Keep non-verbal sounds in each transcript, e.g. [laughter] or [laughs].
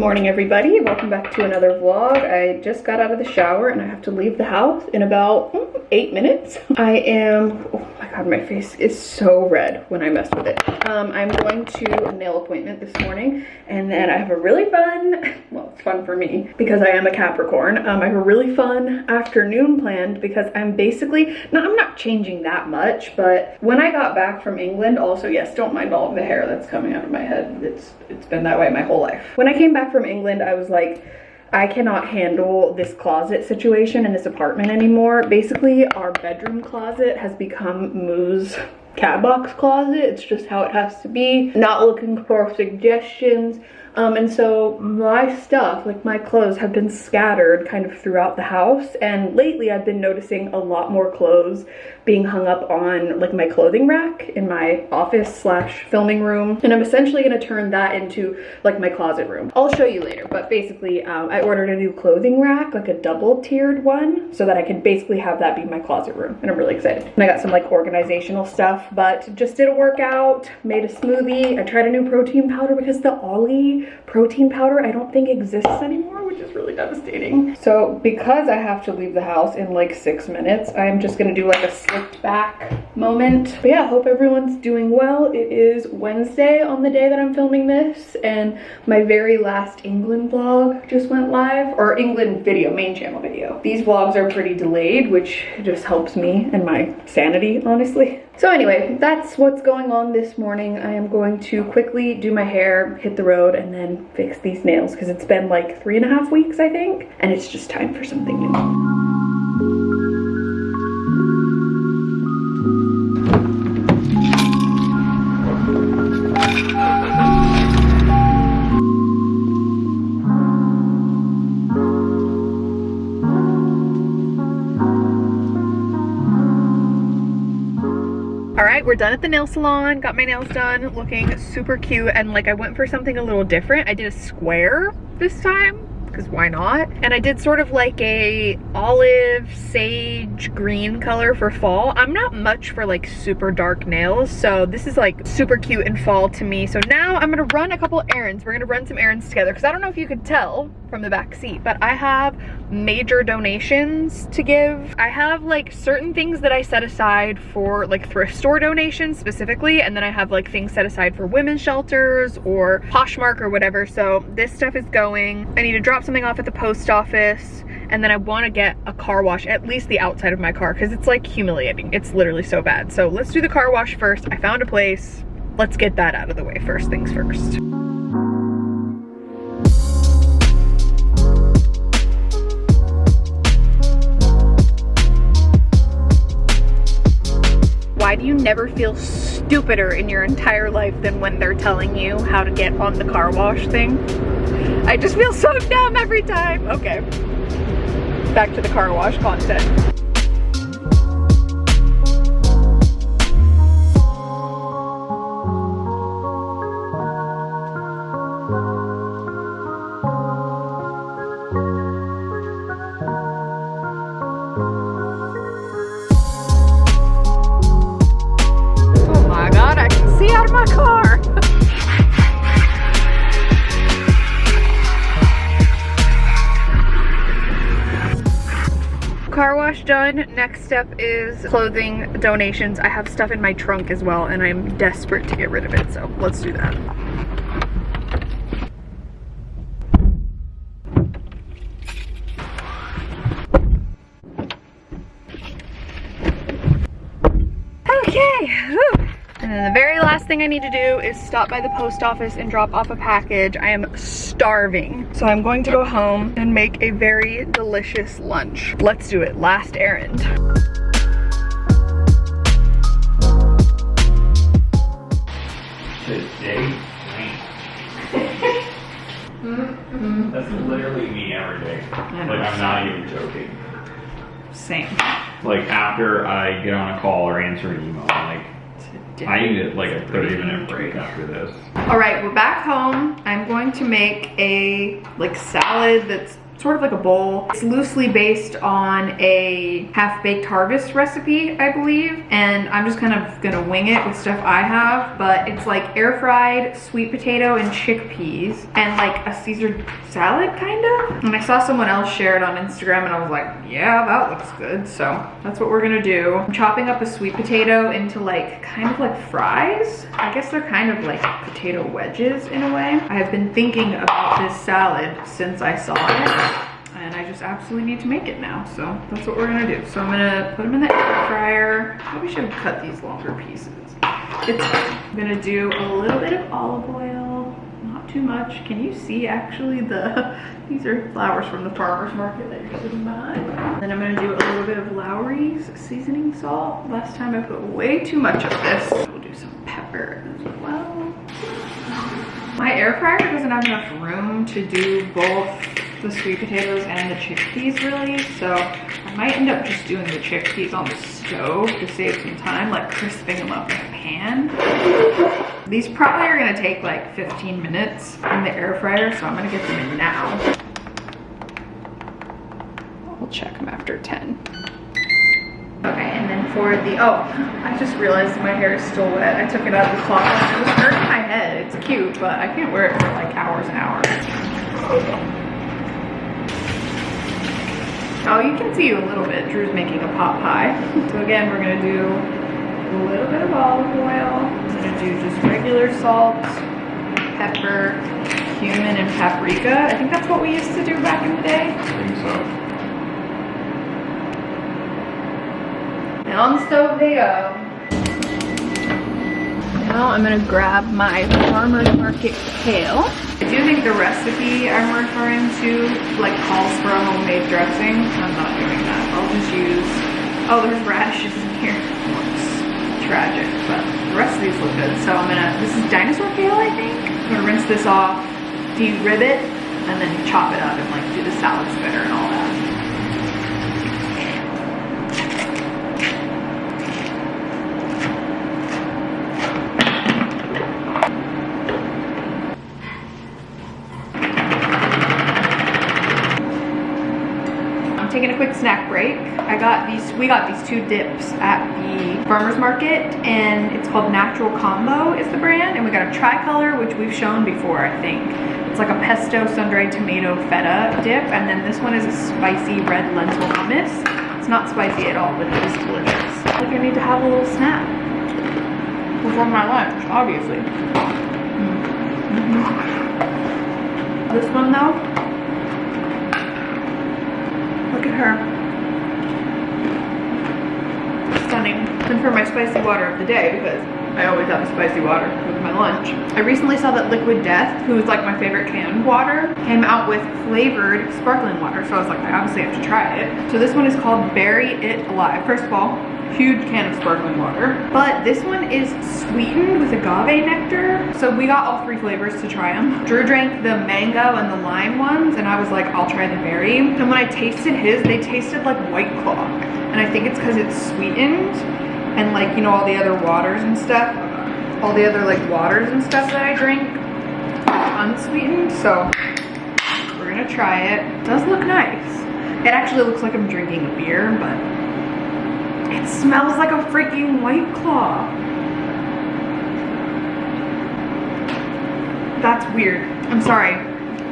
morning everybody, welcome back to another vlog. I just got out of the shower and I have to leave the house in about mm, eight minutes. [laughs] I am, oh my god my face is so red when I mess with it. Um, I'm going to a nail appointment this morning and then I have a really fun, fun for me because I am a Capricorn. Um, I have a really fun afternoon planned because I'm basically, no I'm not changing that much but when I got back from England, also yes don't mind all of the hair that's coming out of my head. It's, it's been that way my whole life. When I came back from England, I was like, I cannot handle this closet situation in this apartment anymore. Basically, our bedroom closet has become Moo's cat box closet. It's just how it has to be. Not looking for suggestions. Um, and so my stuff, like my clothes, have been scattered kind of throughout the house. And lately I've been noticing a lot more clothes being hung up on like my clothing rack in my office slash filming room. And I'm essentially gonna turn that into like my closet room. I'll show you later, but basically um, I ordered a new clothing rack, like a double tiered one, so that I can basically have that be my closet room. And I'm really excited. And I got some like organizational stuff, but just did a workout, made a smoothie. I tried a new protein powder because the Ollie protein powder I don't think exists anymore, which is really devastating. So because I have to leave the house in like six minutes, I'm just gonna do like a slipped back moment. But yeah, hope everyone's doing well. It is Wednesday on the day that I'm filming this and my very last England vlog just went live or England video, main channel video. These vlogs are pretty delayed, which just helps me and my sanity, honestly. So anyway, that's what's going on this morning. I am going to quickly do my hair, hit the road, and then fix these nails because it's been like three and a half weeks, I think, and it's just time for something new. Right we're done at the nail salon got my nails done looking super cute and like i went for something a little different. I did a square this time because why not? And I did sort of like a olive sage green color for fall. I'm not much for like super dark nails, so this is like super cute in fall to me. So now I'm gonna run a couple errands. We're gonna run some errands together because I don't know if you could tell from the back seat, but I have major donations to give. I have like certain things that I set aside for like thrift store donations specifically, and then I have like things set aside for women's shelters or Poshmark or whatever. So this stuff is going. I need to drop something off at the post office and then I want to get a car wash, at least the outside of my car, because it's like humiliating. It's literally so bad. So let's do the car wash first. I found a place. Let's get that out of the way first things first. Why do you never feel stupider in your entire life than when they're telling you how to get on the car wash thing? I just feel so [laughs] dumb every time. Okay, back to the car wash content. Done. Next step is clothing donations. I have stuff in my trunk as well and I'm desperate to get rid of it. So let's do that. Okay, Whew. And then the very last thing I need to do is stop by the post office and drop off a package. I am starving. So I'm going to go home and make a very delicious lunch. Let's do it, last errand. Today, mm-hmm. That's literally me every day. Like, I'm not even joking. Same. Like, after I get on a call or answer an email, I'm like, I need like a 30 minute break after this. All right, we're back home. I'm going to make a like salad that's sort of like a bowl. It's loosely based on a half-baked harvest recipe, I believe. And I'm just kind of gonna wing it with stuff I have, but it's like air fried sweet potato and chickpeas and like a Caesar salad kind of. And I saw someone else share it on Instagram and I was like, yeah, that looks good. So that's what we're gonna do. I'm chopping up a sweet potato into like kind of like fries. I guess they're kind of like potato wedges in a way. I have been thinking about this salad since I saw it and I just absolutely need to make it now. So that's what we're gonna do. So I'm gonna put them in the air fryer. Probably should have cut these longer pieces. It's. I'm gonna do a little bit of olive oil, not too much. Can you see actually the, [laughs] these are flowers from the farmer's market that you're sitting behind. Then I'm gonna do a little bit of Lawry's seasoning salt. Last time I put way too much of this. We'll do some pepper as well. My air fryer doesn't have enough room to do both the sweet potatoes and the chickpeas really, so I might end up just doing the chickpeas on the stove to save some time, like crisping them up in a pan. These probably are gonna take like 15 minutes in the air fryer, so I'm gonna get them in now. We'll check them after 10. Okay, and then for the, oh, I just realized my hair is still wet. I took it out of the cloth. It was hurting my head. It's cute, but I can't wear it for like hours and hours. Oh, you can see a little bit. Drew's making a pot pie. So again, we're gonna do a little bit of olive oil. I'm gonna do just regular salt, pepper, cumin, and paprika. I think that's what we used to do back in the day. I think so. And on the stove they go. Now I'm gonna grab my farmer's market kale. I do think the recipe I'm referring to like calls for a homemade dressing. I'm not doing that. I'll just use, oh there's radishes in here. Looks tragic, but the rest of these look good. So I'm gonna, this is dinosaur kale I think. I'm gonna rinse this off, de-rib it, and then chop it up and like do the salad spinner and all that. I'm taking a quick snack break. I got these, we got these two dips at the farmer's market and it's called Natural Combo is the brand. And we got a tricolor, which we've shown before, I think. It's like a pesto sun-dried tomato feta dip. And then this one is a spicy red lentil hummus. It's not spicy at all, but it is delicious. I think I need to have a little snack before my lunch, obviously. Mm. Mhm. This one though, Look at her. Stunning. And for my spicy water of the day, because I always have spicy water with my lunch. I recently saw that Liquid Death, who is like my favorite canned water, came out with flavored sparkling water. So I was like, I obviously have to try it. So this one is called Berry It Alive. First of all, huge can of sparkling water. But this one is sweetened with agave nectar. So we got all three flavors to try them. Drew drank the mango and the lime ones and I was like, I'll try the berry. And when I tasted his, they tasted like White Claw. And I think it's because it's sweetened and like, you know, all the other waters and stuff. All the other like waters and stuff that I drink unsweetened. So we're gonna try it. it does look nice. It actually looks like I'm drinking a beer, but it smells like a freaking White Claw. That's weird. I'm sorry.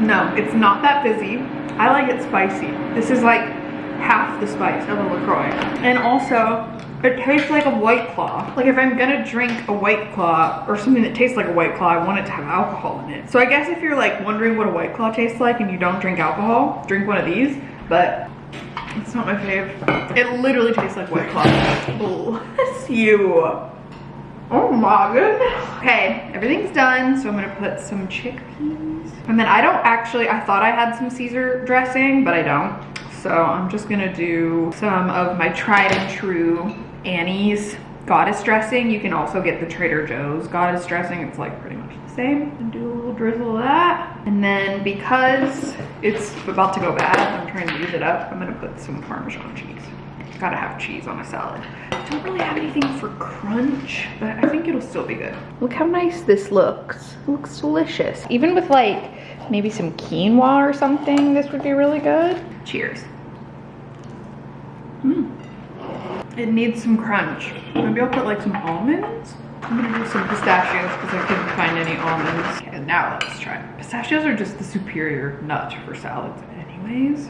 No, it's not that fizzy. I like it spicy. This is like half the spice of a LaCroix. And also, it tastes like a White Claw. Like if I'm gonna drink a White Claw or something that tastes like a White Claw, I want it to have alcohol in it. So I guess if you're like wondering what a White Claw tastes like and you don't drink alcohol, drink one of these. But it's not my fave. It literally tastes like White Claw. Bless you. Oh my goodness. Okay, everything's done. So I'm gonna put some chickpeas. And then I don't actually, I thought I had some Caesar dressing, but I don't. So I'm just gonna do some of my tried and true Annie's goddess dressing. You can also get the Trader Joe's goddess dressing. It's like pretty much the same. And do a little drizzle of that. And then because it's about to go bad, I'm trying to use it up, I'm gonna put some Parmesan cheese. gotta have cheese on a salad. I don't really have anything for crunch, but I think it'll still be good. Look how nice this looks. It looks delicious. Even with like maybe some quinoa or something, this would be really good. Cheers. Mm. It needs some crunch. Maybe I'll put like some almonds. I'm gonna do some pistachios because I couldn't find any almonds. Okay, now let's try. Pistachios are just the superior nut for salads anyways.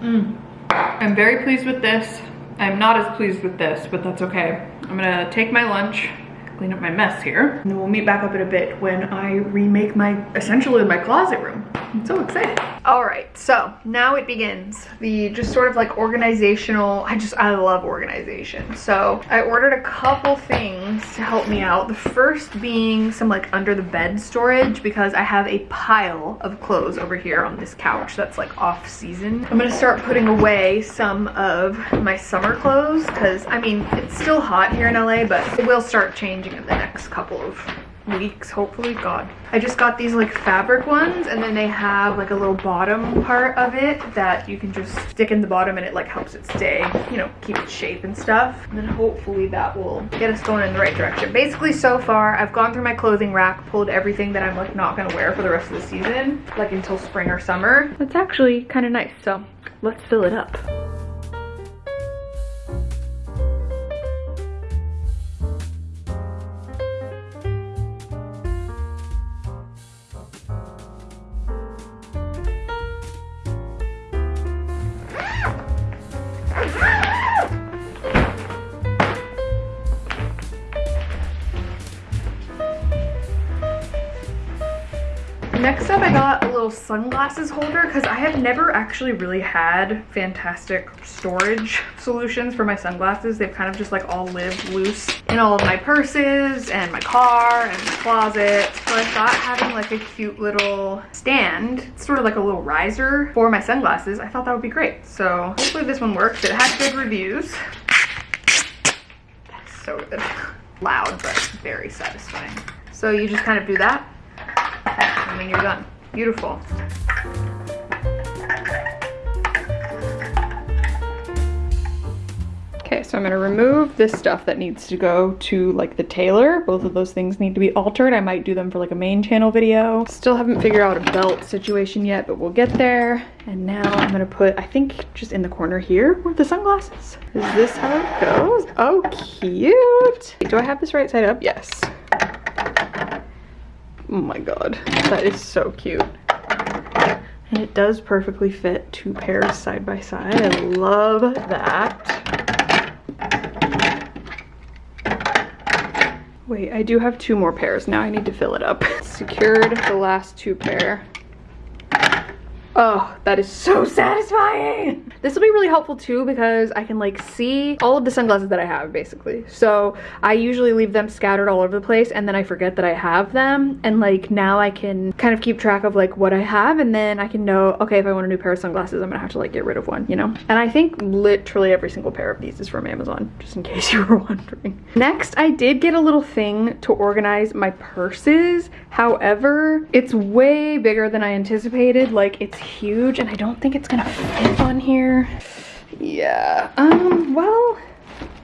Mm. I'm very pleased with this. I'm not as pleased with this, but that's okay. I'm gonna take my lunch, clean up my mess here, and then we'll meet back up in a bit when I remake my, essentially my closet room. I'm so excited. All right, so now it begins. The just sort of like organizational, I just, I love organization. So I ordered a couple things to help me out. The first being some like under the bed storage because I have a pile of clothes over here on this couch that's like off season. I'm gonna start putting away some of my summer clothes because I mean, it's still hot here in LA, but it will start changing in the next couple of weeks hopefully god. I just got these like fabric ones and then they have like a little bottom part of it that you can just stick in the bottom and it like helps it stay you know keep its shape and stuff. And then hopefully that will get us going in the right direction. Basically so far i've gone through my clothing rack pulled everything that i'm like not gonna wear for the rest of the season like until spring or summer. That's actually kind of nice so let's fill it up Next up, I got a little sunglasses holder because I have never actually really had fantastic storage solutions for my sunglasses. They've kind of just like all lived loose in all of my purses and my car and my closet. So I thought having like a cute little stand, sort of like a little riser for my sunglasses, I thought that would be great. So hopefully this one works. It has good reviews. That's so good. Loud, but very satisfying. So you just kind of do that and then you're done. Beautiful. Okay, so I'm gonna remove this stuff that needs to go to like the tailor. Both of those things need to be altered. I might do them for like a main channel video. Still haven't figured out a belt situation yet, but we'll get there. And now I'm gonna put, I think just in the corner here with the sunglasses. Is this how it goes? Oh, cute. Do I have this right side up? Yes. Oh my god, that is so cute. And it does perfectly fit two pairs side by side. I love that. Wait, I do have two more pairs. Now I need to fill it up. [laughs] Secured the last two pair. Oh, that is so satisfying. This will be really helpful too because I can like see all of the sunglasses that I have basically. So I usually leave them scattered all over the place and then I forget that I have them. And like now I can kind of keep track of like what I have and then I can know, okay, if I want a new pair of sunglasses, I'm gonna have to like get rid of one, you know? And I think literally every single pair of these is from Amazon, just in [laughs] case you were wondering. Next, I did get a little thing to organize my purses. However, it's way bigger than I anticipated. Like it's huge and I don't think it's gonna fit on here. Yeah, um, well,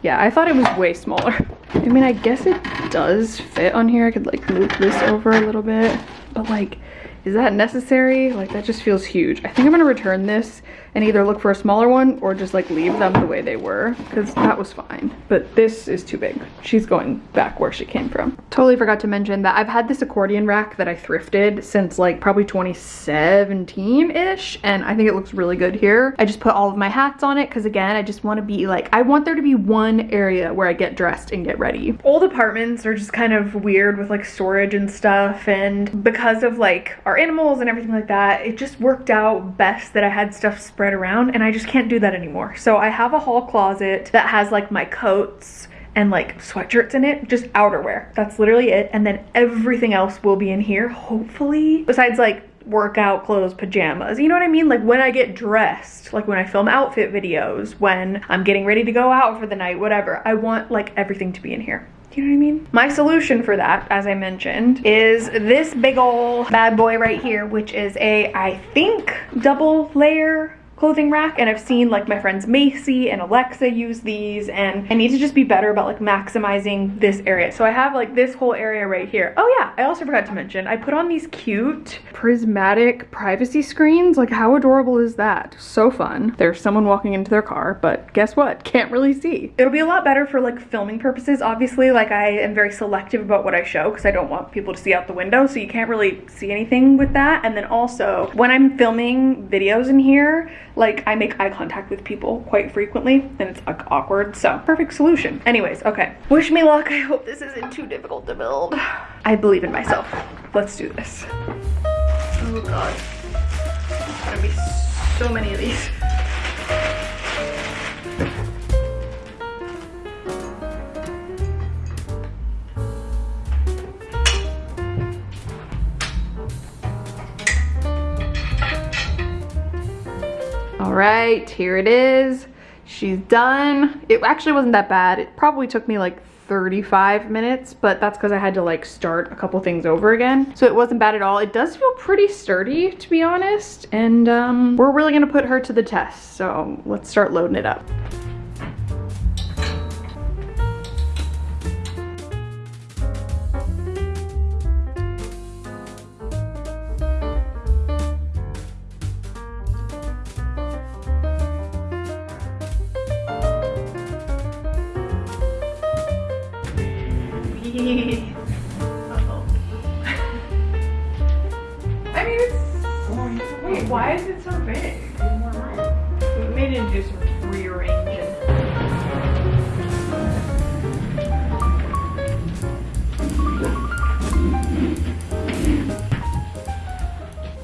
yeah, I thought it was way smaller. I mean, I guess it does fit on here. I could like move this over a little bit, but like, is that necessary? Like that just feels huge. I think I'm gonna return this and either look for a smaller one or just like leave them the way they were because that was fine. But this is too big. She's going back where she came from. Totally forgot to mention that I've had this accordion rack that I thrifted since like probably 2017-ish and I think it looks really good here. I just put all of my hats on it because again, I just want to be like, I want there to be one area where I get dressed and get ready. Old apartments are just kind of weird with like storage and stuff and because of like our animals and everything like that, it just worked out best that I had stuff spread spread around and I just can't do that anymore. So I have a hall closet that has like my coats and like sweatshirts in it, just outerwear. That's literally it. And then everything else will be in here, hopefully. Besides like workout clothes, pajamas. You know what I mean? Like when I get dressed, like when I film outfit videos, when I'm getting ready to go out for the night, whatever. I want like everything to be in here. Do you know what I mean? My solution for that, as I mentioned, is this big ol' bad boy right here, which is a, I think, double layer clothing rack and I've seen like my friends Macy and Alexa use these and I need to just be better about like maximizing this area. So I have like this whole area right here. Oh yeah, I also forgot to mention, I put on these cute prismatic privacy screens. Like how adorable is that? So fun. There's someone walking into their car, but guess what? [laughs] Can't really see. It'll be a lot better for like filming purposes. Obviously, like I am very selective about what I show because I don't want people to see out the window. So you can't really see anything with that. And then also when I'm filming videos in here, like I make eye contact with people quite frequently and it's like awkward. So perfect solution. Anyways, okay. Wish me luck. I hope this isn't too difficult to build. [sighs] I believe in myself. Let's do this. Oh God. There's gonna be so many of these. All right, here it is. She's done. It actually wasn't that bad. It probably took me like 35 minutes, but that's because I had to like start a couple things over again. So it wasn't bad at all. It does feel pretty sturdy, to be honest. And um, we're really gonna put her to the test. So let's start loading it up.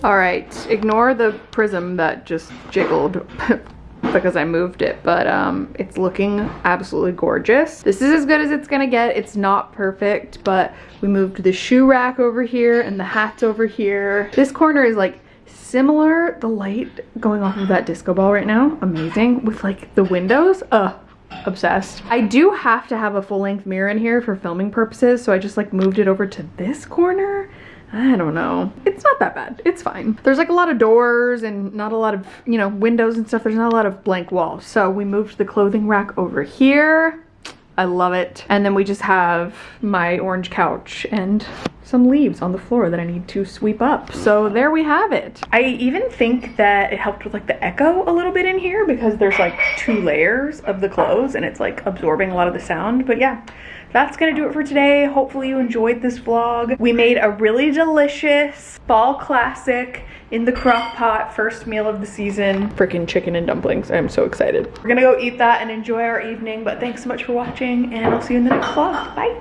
All right, ignore the prism that just jiggled [laughs] because I moved it, but um, it's looking absolutely gorgeous. This is as good as it's gonna get. It's not perfect, but we moved the shoe rack over here and the hats over here. This corner is like similar. The light going off of that disco ball right now, amazing. With like the windows, uh, obsessed. I do have to have a full length mirror in here for filming purposes, so I just like moved it over to this corner I don't know. It's not that bad. It's fine. There's like a lot of doors and not a lot of, you know, windows and stuff. There's not a lot of blank walls. So we moved the clothing rack over here. I love it. And then we just have my orange couch and some leaves on the floor that I need to sweep up. So there we have it. I even think that it helped with like the echo a little bit in here because there's like two layers of the clothes and it's like absorbing a lot of the sound. But yeah, that's gonna do it for today. Hopefully you enjoyed this vlog. We made a really delicious fall classic in the crock pot first meal of the season. Freaking chicken and dumplings. I'm so excited. We're gonna go eat that and enjoy our evening but thanks so much for watching and i'll see you in the next vlog. Bye